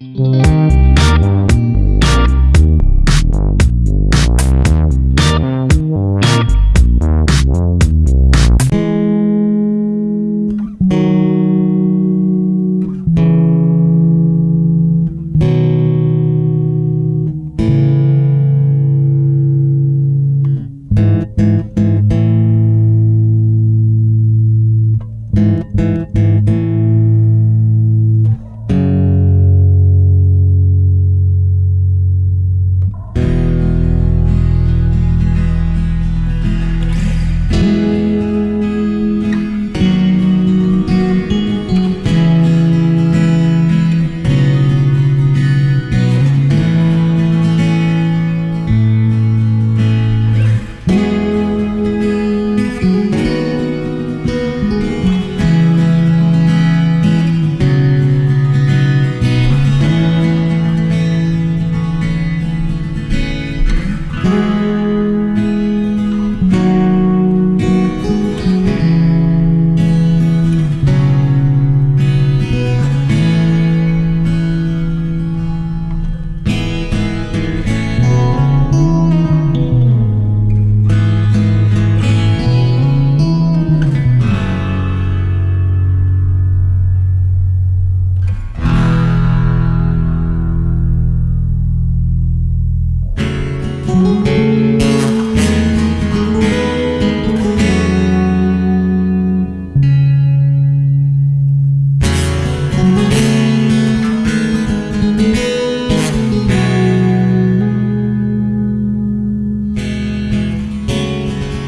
Mm-hmm.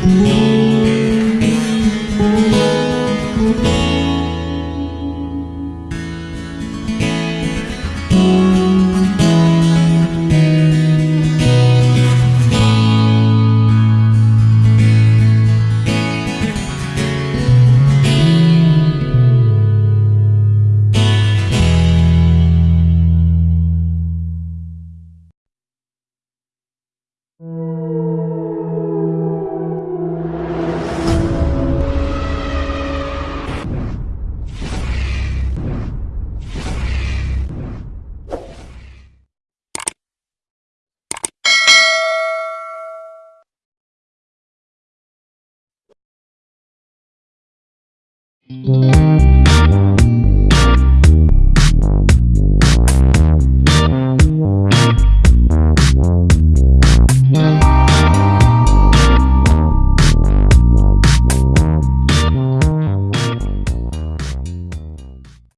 Mm-hmm. Mm-hmm.